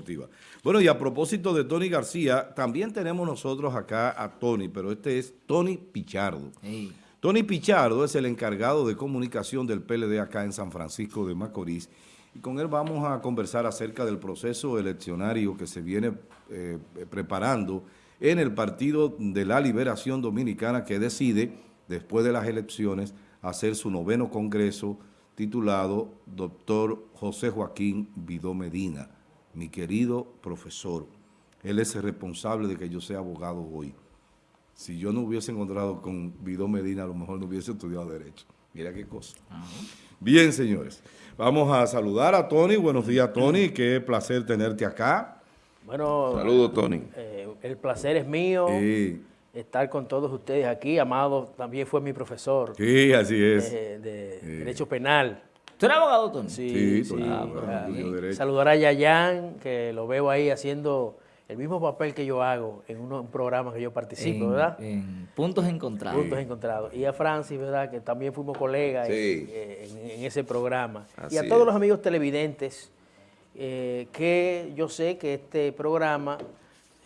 deportiva. Bueno, y a propósito de Tony García, también tenemos nosotros acá a Tony, pero este es Tony Pichardo. Tony Pichardo es el encargado de comunicación del PLD acá en San Francisco de Macorís y con él vamos a conversar acerca del proceso eleccionario que se viene eh, preparando en el Partido de la Liberación Dominicana que decide, después de las elecciones, hacer su noveno congreso titulado Doctor José Joaquín Vidó Medina, mi querido profesor. Él es el responsable de que yo sea abogado hoy. Si yo no hubiese encontrado con Vidó Medina, a lo mejor no hubiese estudiado Derecho. Mira qué cosa. Bien, señores. Vamos a saludar a Tony. Buenos días, Tony. Qué placer tenerte acá. Bueno, saludos, Tony. Eh, el placer es mío. Estar con todos ustedes aquí. Amado también fue mi profesor. Sí, así es. De, Derecho Penal. ¿Tú eres abogado, Tony? Sí, sí. Ah, saludar a Yayan, que lo veo ahí haciendo el mismo papel que yo hago en un programa que yo participo, ¿verdad? En Puntos Encontrados. Puntos Encontrados. Y a Francis, ¿verdad? Que también fuimos colegas en, ese programa. y a todos los amigos televidentes, eh, que yo sé que este programa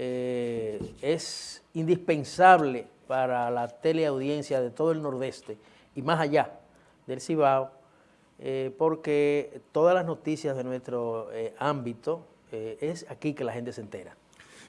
eh, es indispensable para la teleaudiencia de todo el Nordeste y más allá del Cibao, eh, porque todas las noticias de nuestro ámbito es aquí que la gente se entera.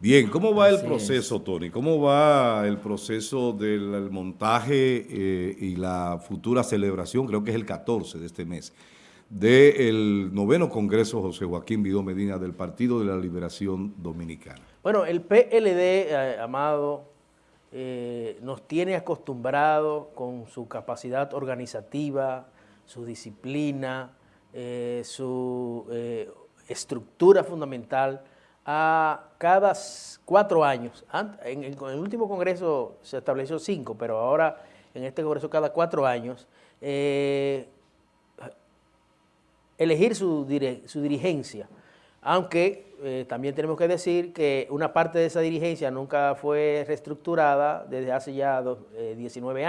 Bien, ¿cómo va el proceso, Tony? ¿Cómo va el proceso del montaje eh, y la futura celebración, creo que es el 14 de este mes, del noveno Congreso José Joaquín Vidó Medina del Partido de la Liberación Dominicana? Bueno, el PLD, eh, Amado, eh, nos tiene acostumbrado con su capacidad organizativa, su disciplina, su estructura fundamental, a cada cuatro años. En el, último congreso se estableció cinco, pero ahora en este congreso cada cuatro años, eh, elegir su, dirigencia. Aunque eh, también tenemos que decir que una parte de esa dirigencia nunca fue reestructurada desde hace ya 19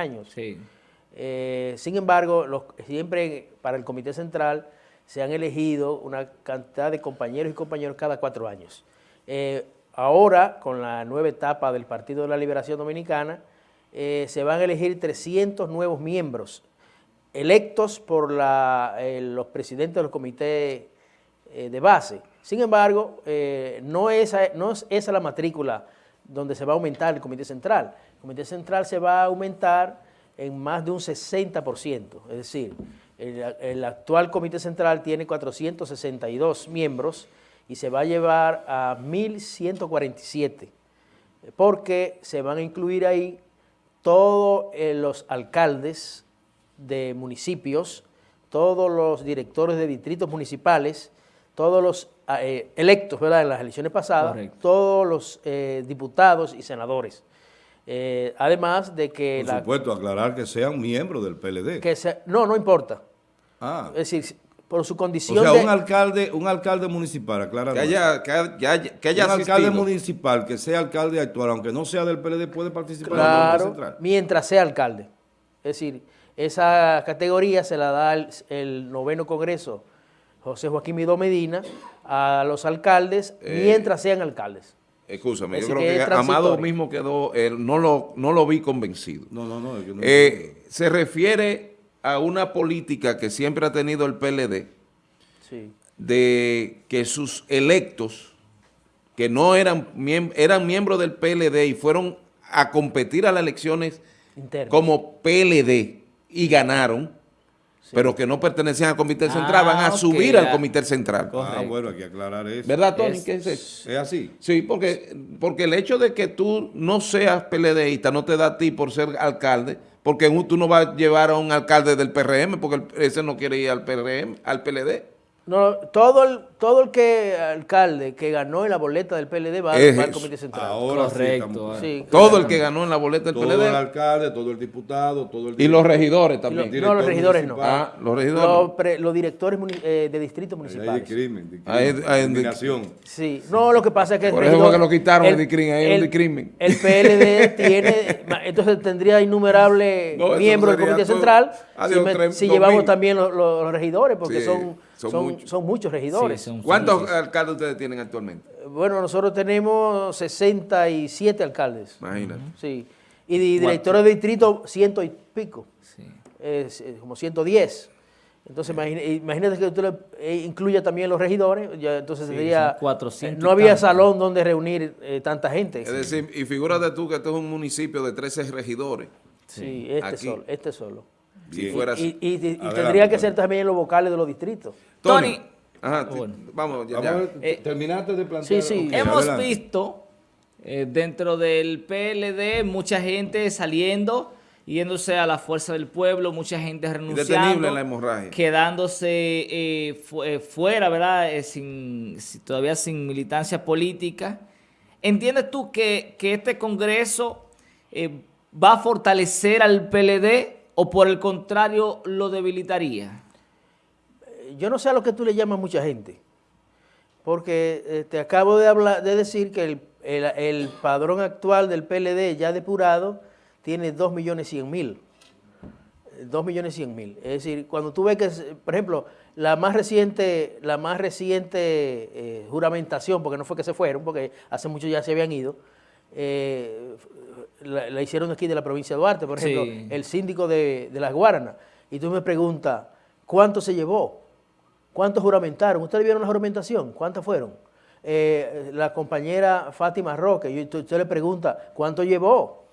eh, sin embargo, siempre para el Comité Central se han elegido una cantidad de compañeros y compañeros cada cuatro años. Eh, ahora, con la nueva etapa del Partido de la Liberación Dominicana, eh, se van a elegir 300 nuevos miembros electos por los presidentes de los comités de base. Sin embargo, no, no es esa la matrícula donde se va a aumentar el Comité Central. El Comité Central se va a aumentar en más de un 60%, es decir, el, actual Comité Central tiene 462 miembros y se va a llevar a 1.147, porque se van a incluir ahí todos eh, los alcaldes de municipios, todos los directores de distritos municipales, todos los eh, electos ¿verdad? en las elecciones pasadas, todos los eh, diputados y senadores. Además de que... Por supuesto, aclarar que sean miembros del PLD. Que no, no importa. Ah. Es decir, por su condición O sea, un alcalde, un alcalde municipal, aclara. Que haya, que haya, que haya Un alcalde municipal que sea alcalde actual, aunque no sea del PLD, puede participar en la central. mientras sea alcalde. Es decir, esa categoría se la da el, noveno congreso José Joaquín Midó Medina a los alcaldes eh, mientras sean alcaldes. Escúchame, yo creo que, Amado mismo quedó, no, lo, no lo vi convencido. No, no, no. Eh, se refiere a una política que siempre ha tenido el PLD, de que sus electos, que no eran, eran miembros del PLD y fueron a competir a las elecciones como PLD y ganaron, pero que no pertenecían al Comité Central, van a ah, subir al Comité Central. Ah, bueno, hay que aclarar eso. ¿Verdad, Tony? Es, es, así? Sí, porque, porque el hecho de que tú no seas PLDista no te da a ti por ser alcalde, porque tú no vas a llevar a un alcalde del PRM, porque ese no quiere ir al PRM, al PLD. No, todo el, todo el que alcalde que ganó en la boleta del PLD va, al Comité Central. Ahora Correcto. Sí, todo el que ganó en la boleta del PLD. Todo el alcalde, todo el diputado, todo el... Y los regidores también. no, los regidores no. Ah, los regidores. Los, directores eh, de distritos municipales. Hay crimen, de crimen, hay, hay Sí, no, lo que pasa es que... Por eso fue que lo quitaron el, crimen, ahí el, crimen. El PLD tiene, entonces tendría innumerables miembros del Comité Central si, llevamos también los, regidores, porque son Son, muchos, regidores. ¿Cuántos alcaldes ustedes tienen actualmente? Bueno, nosotros tenemos 67 alcaldes. Imagínate. Sí. Y directores de distrito, ciento y pico. Sí. Es, como 110. Entonces, imagínate que usted eh, incluya también los regidores, ya, entonces sería... 400 no había salón donde reunir eh, tanta gente. Es decir, y figúrate tú que este es un municipio de 13 regidores. Sí, este solo. Este solo. Y, tendría que ser también los vocales de los distritos. Tony. Ajá, vamos, ya, eh, terminaste de plantear. Sí, sí. Hemos visto dentro del PLD mucha gente saliendo yéndose a la fuerza del pueblo, mucha gente renunciando. la hemorragia. Quedándose eh, eh, fuera, ¿verdad? Eh, sin, todavía sin militancia política. ¿Entiendes tú que, este Congreso va a fortalecer al PLD o por el contrario lo debilitaría? Yo no sé a lo que tú le llamas mucha gente, porque te acabo de, hablar, de decir que el, el padrón actual del PLD ya depurado tiene 2 millones 100 mil. 2 millones 100 mil. Es decir, cuando tú ves que, por ejemplo, la más reciente, la más reciente eh, juramentación, porque no fue que se fueron, porque hace mucho ya se habían ido, eh, la, hicieron aquí de la provincia de Duarte, por ejemplo, el síndico de, Las Guaranas. Y tú me preguntas, ¿cuánto se llevó? ¿Cuántos juramentaron? ¿Ustedes vieron la juramentación? ¿Cuántas fueron? Eh, la compañera Fátima Roque, y usted le pregunta, ¿cuánto llevó?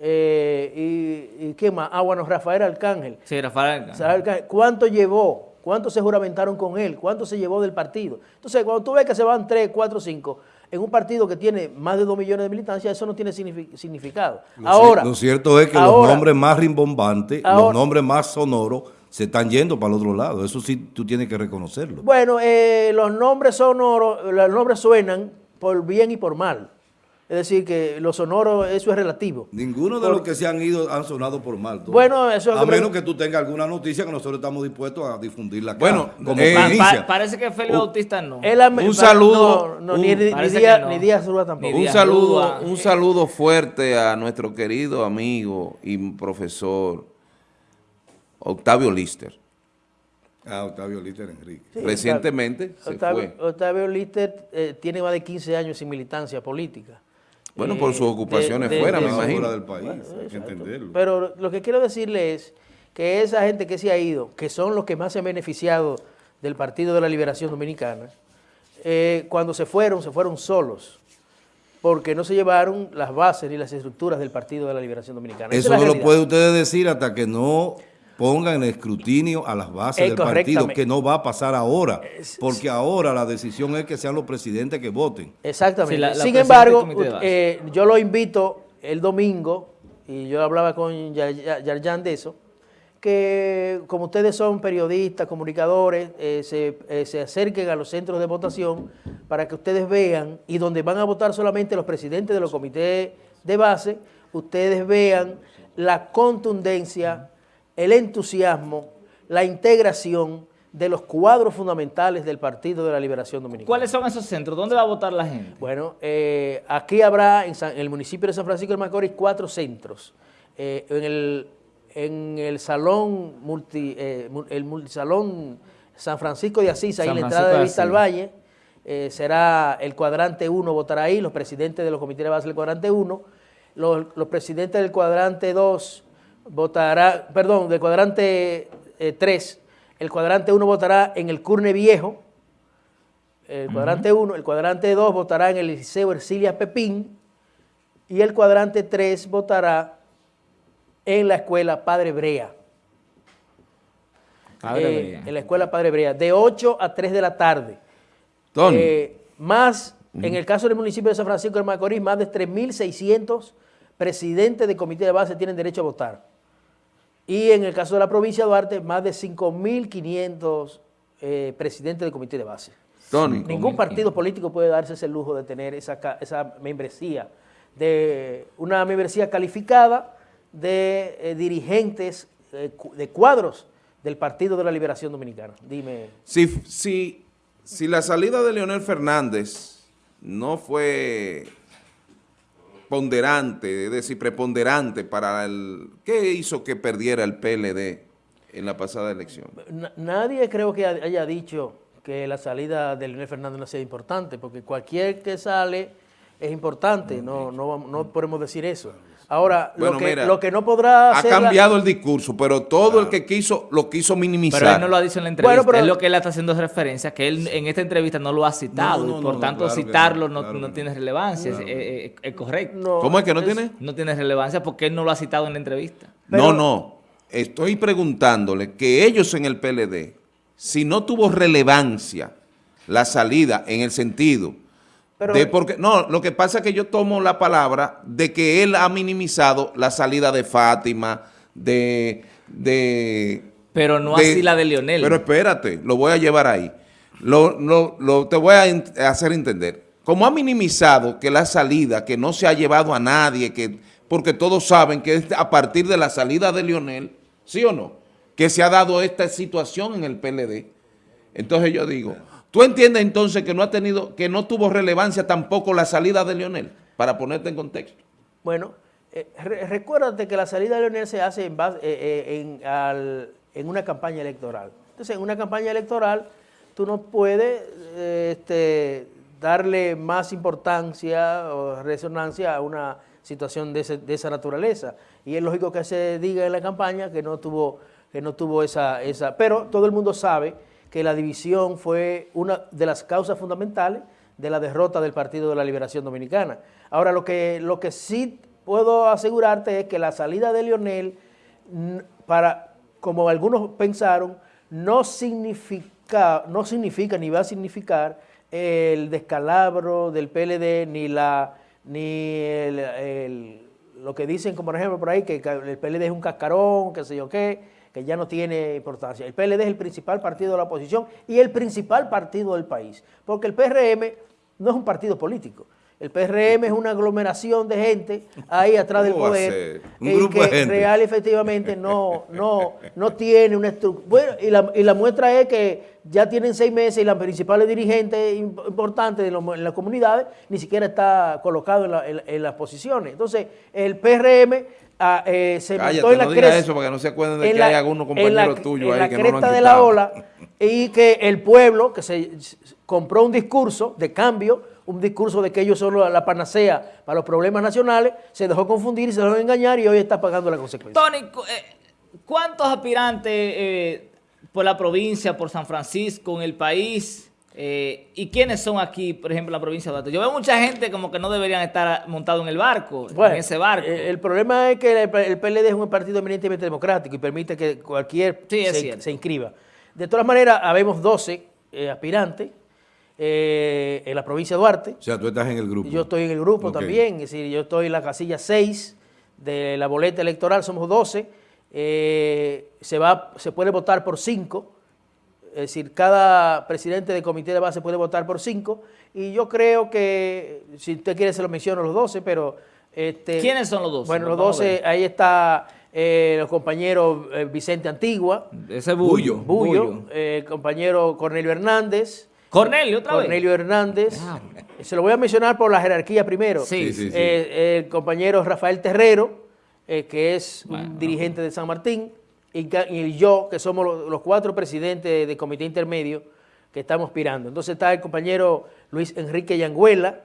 Eh, y, qué más, ah, bueno, Rafael Arcángel. Sí, Rafael Arcángel. ¿Cuánto llevó? ¿Cuánto se juramentaron con él? ¿Cuánto se llevó del partido? Entonces, cuando tú ves que se van 3, 4, 5 en un partido que tiene más de 2 millones de militancia, eso no tiene significado. ahora, lo cierto es que los nombres más rimbombantes, los nombres más sonoros, se están yendo para el otro lado. Eso sí tú tienes que reconocerlo. Bueno, eh, los nombres sonoros, los nombres suenan por bien y por mal. Es decir, que lo sonoro, eso es relativo. Ninguno de los que se han ido han sonado por mal. Bueno, eso es A menos que tú tengas alguna noticia que nosotros estamos dispuestos a difundirla acá. Bueno, como eh, parece que Félix Bautista no. un saludo. ni, Díaz, tampoco. un saludo, un saludo fuerte a nuestro querido amigo y profesor Octavio Lister. Ah, Octavio Lister Enrique. Recientemente se fue. Octavio Lister eh, tiene más de 15 años sin militancia política. Bueno, por sus ocupaciones fuera, me imagino. del país, hay que entenderlo. Pero lo que quiero decirle es que esa gente que se ha ido, que son los que más se han beneficiado del Partido de la Liberación Dominicana, eh, cuando se fueron, se fueron solos, porque no se llevaron las bases ni las estructuras del Partido de la Liberación Dominicana. Eso no lo puede usted decir hasta que no pongan en escrutinio a las bases del partido, que no va a pasar ahora, porque ahora la decisión es que sean los presidentes que voten. Exactamente. Sin embargo, eh, yo lo invito el domingo, y yo hablaba con Yarjan de eso, que como ustedes son periodistas, comunicadores, eh, se, eh, se, acerquen a los centros de votación para que ustedes vean, y donde van a votar solamente los presidentes de los comités de base, ustedes vean la contundencia el entusiasmo, la integración de los cuadros fundamentales del Partido de la Liberación Dominicana. ¿Cuáles son esos centros? ¿Dónde va a votar la gente? Bueno, eh, aquí habrá en, el municipio de San Francisco de Macorís cuatro centros. Eh, en, el, en el salón multi, eh, el multisalón San Francisco de Asís, ahí en la entrada de Vista al Valle, será el cuadrante 1 votará ahí, los presidentes de los comités de base del cuadrante 1, los, los presidentes del cuadrante 2 votará, perdón, del cuadrante 3, eh, el cuadrante 1 votará en el Curne Viejo, el cuadrante 1, el cuadrante 2 votará en el Liceo Ercilia Pepín y el cuadrante 3 votará en la escuela Padre Brea. Padre eh, Brea. En la escuela Padre Brea, de 8 a 3 de la tarde. Eh, más, en el caso del municipio de San Francisco de Macorís, más de 3.600 presidentes de comité de base tienen derecho a votar. Y en el caso de la provincia de Duarte, más de 5.500 eh, presidentes de comité de base. Ningún partido político puede darse ese lujo de tener esa, esa membresía, de una membresía calificada de eh, dirigentes, eh, de cuadros del Partido de la Liberación Dominicana. Dime. Si, si, si la salida de Leonel Fernández no fue ponderante, es decir, preponderante para el... ¿Qué hizo que perdiera el PLD en la pasada elección. nadie creo que haya dicho que la salida de Leonel Fernández no sea importante, porque cualquier que sale es importante, no, no, no podemos decir eso. Ahora, lo, que, lo que no podrá Ha cambiado el discurso, pero todo el que quiso, lo quiso minimizar. Pero él no lo ha dicho en la entrevista, es lo que él está haciendo referencia, que él en esta entrevista no lo ha citado, y por tanto citarlo no, tiene relevancia, es, correcto. ¿Cómo es que no tiene? No tiene relevancia porque él no lo ha citado en la entrevista. no, no, estoy preguntándole que ellos en el PLD, si no tuvo relevancia la salida en el sentido porque, no, lo que pasa es que yo tomo la palabra de que él ha minimizado la salida de Fátima, de... de pero no así la de Leonel. Pero espérate, lo voy a llevar ahí. Lo, lo, te voy a hacer entender. Como ha minimizado que la salida, que no se ha llevado a nadie, que porque todos saben que es a partir de la salida de Leonel, ¿sí o no? Que se ha dado esta situación en el PLD. Entonces yo digo... ¿Tú entiendes entonces que no ha tenido, que no tuvo relevancia tampoco la salida de Leonel? Para ponerte en contexto. Bueno, eh, recuérdate que la salida de Leonel se hace eh, eh, en, una campaña electoral. Entonces, en una campaña electoral, tú no puedes este, darle más importancia o resonancia a una situación de, esa naturaleza. Y es lógico que se diga en la campaña que no tuvo, que no tuvo esa, esa... Pero todo el mundo sabe que la división fue una de las causas fundamentales de la derrota del Partido de la Liberación Dominicana. Ahora, lo que, lo que sí puedo asegurarte es que la salida de Lionel, para, como algunos pensaron, no significa, no significa ni va a significar el descalabro del PLD, ni, la, ni lo que dicen, como por ejemplo por ahí, que el PLD es un cascarón, qué sé yo qué, que ya no tiene importancia. El PLD es el principal partido de la oposición y el principal partido del país, porque el PRM no es un partido político. El PRM es una aglomeración de gente ahí atrás del poder y que real efectivamente no, no, no tiene una estructura. Bueno, y la, y la, muestra es que ya tienen seis meses y la principal dirigente importante de en las comunidades ni siquiera está colocado en, en las posiciones. Entonces, el PRM Ah, eh, se montó en la no cresta, eso porque no se acuerden de que hay algunos compañeros tuyos ahí que no lo han de la ola y que el pueblo que se compró un discurso de cambio, un discurso de que ellos son la panacea para los problemas nacionales, se dejó confundir y se dejó engañar y hoy está pagando la consecuencia. Tony, eh, ¿cuántos aspirantes eh, por la provincia, por San Francisco, en el país eh, ¿Y quiénes son aquí, por ejemplo, en la provincia de Duarte? Yo veo mucha gente como que no deberían estar montados en el barco, en ese barco. Eh, el, problema es que el, PLD es un partido eminentemente democrático y permite que cualquier se, inscriba. De todas maneras, habemos 12 eh, aspirantes en la provincia de Duarte. O sea, tú estás en el grupo. Yo estoy en el grupo también, es decir, yo estoy en la casilla 6 de la boleta electoral, somos 12. se, va, se puede votar por 5 es decir, cada presidente de comité de base puede votar por cinco. Y yo creo que, si usted quiere se lo menciono los 12, pero... Este, ¿Quiénes son los 12? Bueno, los 12, ahí está eh, el compañero eh, Vicente Antigua. Ese Bullo. Bullo. Eh, el compañero Cornelio Hernández. Cornelio, otra Cornelio Hernández. Ah, se lo voy a mencionar por la jerarquía primero. Sí, sí, sí. el compañero Rafael Terrero, que es un dirigente de San Martín y, yo, que somos los, cuatro presidentes del comité intermedio que estamos aspirando. Entonces está el compañero Luis Enrique Yanguela,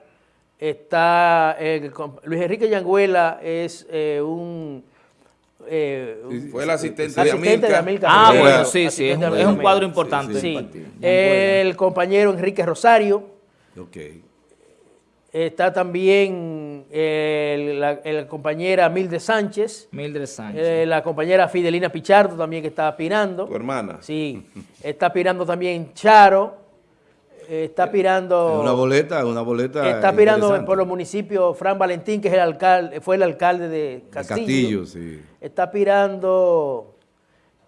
está Luis Enrique Yanguela es eh, un... Eh, fue el asistente, de, Amilcar. Ah, bueno, sí, sí, es, un, cuadro importante. Sí, el compañero Enrique Rosario. Okay. Está también eh, la, compañera Mildred Sánchez. Mildred Sánchez. Eh, la compañera Fidelina Pichardo también que está aspirando. Tu hermana. Sí. Está aspirando también Charo. está aspirando... Una boleta, una boleta Está aspirando por los municipios Fran Valentín, que es el alcalde, fue el alcalde de Castillo. Castillo, sí. Está aspirando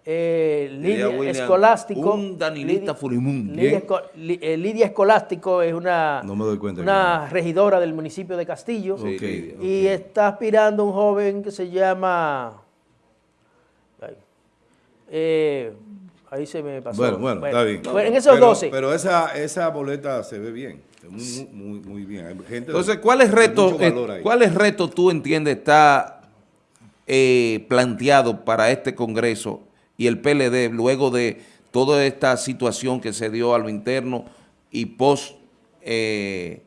eh, Lidia, Escolástico. Un Danilita Furimún. Eh, Lidia, Escolástico es una, una regidora del municipio de Castillo. y está aspirando un joven que se llama... Eh, ahí se me pasó. Bueno, bueno, está bien. en esos pero, 12. Pero esa, esa boleta se ve bien. Muy, muy, muy bien. Hay gente Entonces, ¿cuáles retos, ¿cuáles retos tú entiendes está planteado para este Congreso y el PLD, luego de toda esta situación que se dio a lo interno y post eh,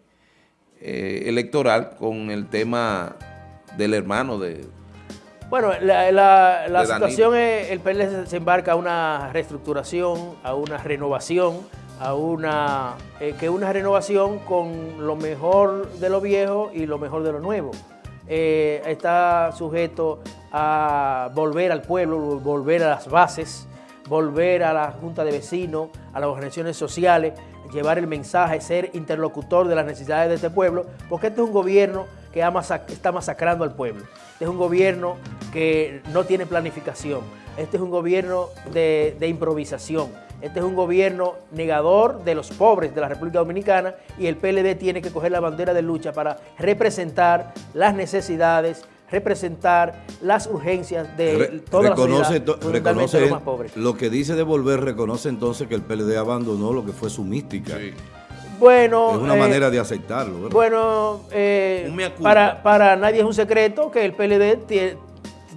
eh, electoral con el tema del hermano de... Bueno, la, situación es, el PLD se embarca a una reestructuración, a una renovación, a una eh, que una renovación con lo mejor de lo viejo y lo mejor de lo nuevo. está sujeto a volver al pueblo, volver a las bases, volver a la Junta de Vecinos, a las organizaciones sociales, llevar el mensaje, ser interlocutor de las necesidades de este pueblo, porque este es un gobierno que está masacrando al pueblo. Este es un gobierno que no tiene planificación. Este es un gobierno de, de improvisación. Este es un gobierno negador de los pobres de la República Dominicana y el PLD tiene que coger la bandera de lucha para representar las necesidades, representar las urgencias de toda la sociedad, reconoce los más pobres. Lo que dice de volver reconoce entonces que el PLD abandonó lo que fue su mística. Bueno, es una eh, manera de aceptarlo. Bueno, eh, para, para nadie es un secreto que el PLD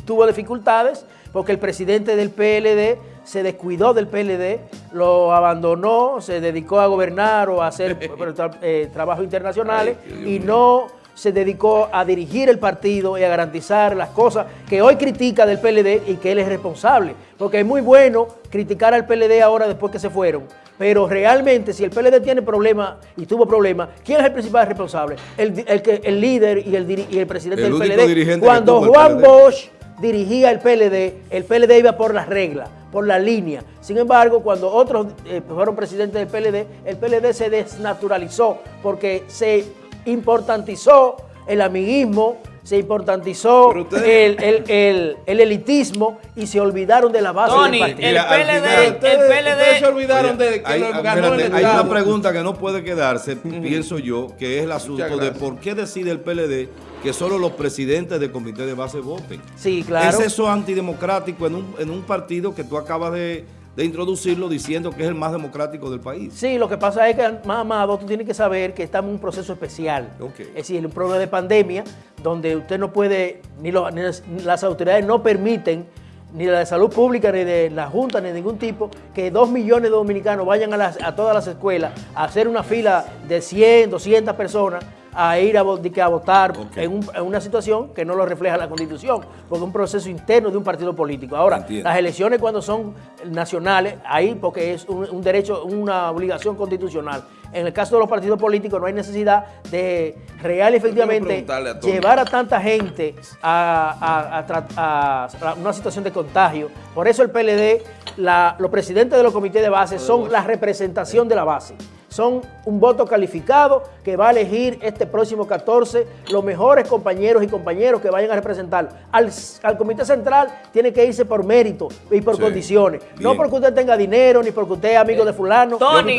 tuvo dificultades porque el presidente del PLD se descuidó del PLD, lo abandonó, se dedicó a gobernar o a hacer eh, trabajos internacionales y no se dedicó a dirigir el partido y a garantizar las cosas que hoy critica del PLD y que él es responsable. Porque es muy bueno criticar al PLD ahora después que se fueron, pero realmente si el PLD tiene problemas y tuvo problemas, ¿quién es el principal responsable? El, el, líder y el, y el presidente del PLD. Cuando Juan Bosch dirigía el PLD, el PLD iba por las reglas, por la línea. Sin embargo, cuando otros eh, fueron presidentes del PLD, el PLD se desnaturalizó porque se importantizó el amiguismo, se importantizó el, elitismo y se olvidaron de la base del partido. El PLD, el PLD se olvidaron de que hay, ganó Hay una pregunta que no puede quedarse, pienso yo, que es el asunto de por qué decide el PLD que solo los presidentes del comité de base voten. Sí, claro. ¿Es eso antidemocrático en un, en un partido que tú acabas de de introducirlo diciendo que es el más democrático del país. Sí, lo que pasa es que, más amado, tú tienes que saber que estamos en un proceso especial. Es decir, un problema de pandemia donde usted no puede, ni, las autoridades no permiten ni de la salud pública, ni de la Junta, ni de ningún tipo, que dos millones de dominicanos vayan a, a todas las escuelas a hacer una fila de 100, 200 personas a ir a, a votar en, una situación que no lo refleja la Constitución, porque es un proceso interno de un partido político. Ahora, las elecciones cuando son nacionales, ahí porque es un, derecho, una obligación constitucional. En el caso de los partidos políticos no hay necesidad de real y efectivamente llevar a tanta gente a, a, una situación de contagio. Por eso el PLD, los presidentes de los comités de base son la representación de la base son un voto calificado que va a elegir este próximo 14 los mejores compañeros y compañeros que vayan a representar. Al, Comité Central tiene que irse por mérito y por condiciones. No porque usted tenga dinero, ni porque usted es amigo de fulano. Tony,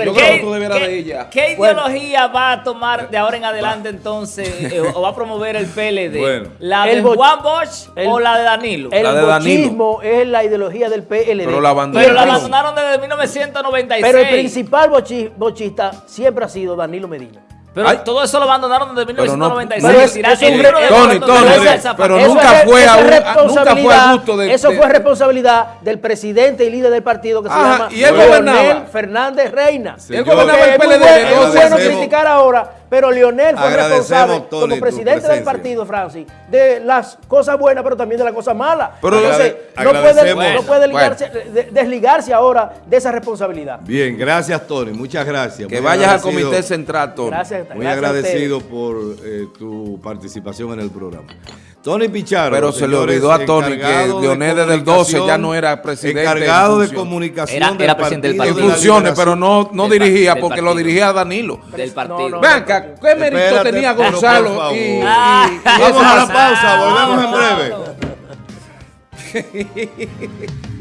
¿qué, ideología va a tomar de ahora en adelante entonces eh, o va a promover el PLD? ¿La de Juan Bosch o la de Danilo? El bochismo es la ideología del PLD. Pero la abandonaron, desde 1996. Pero el principal bochista siempre ha sido Danilo Medina. Pero todo eso lo abandonaron desde 1996. Tony, Tony, pero nunca fue, a, nunca fue a gusto de... Eso fue responsabilidad del presidente y líder del partido que se llama ¿y Leonel Fernández Reina. él gobernaba el PLD. Es bueno criticar ahora pero Lionel fue responsable como presidente del partido, Francis, de las cosas buenas, pero también de las cosas malas. Entonces, no puede, desligarse ahora de esa responsabilidad. Bien, gracias, Tony. Muchas gracias. Que vayas al Comité Central, Tony. Gracias, Muy agradecido por eh, tu participación en el programa. Tony Pichardo. Pero se le olvidó a Tony que Leonel desde el 12 ya no era presidente. Encargado de comunicación era, presidente del partido. En funciones, pero no, no dirigía porque lo dirigía Danilo. Del partido. Ven acá, ¿qué mérito tenía Gonzalo? Y, Vamos a la pausa, volvemos en breve.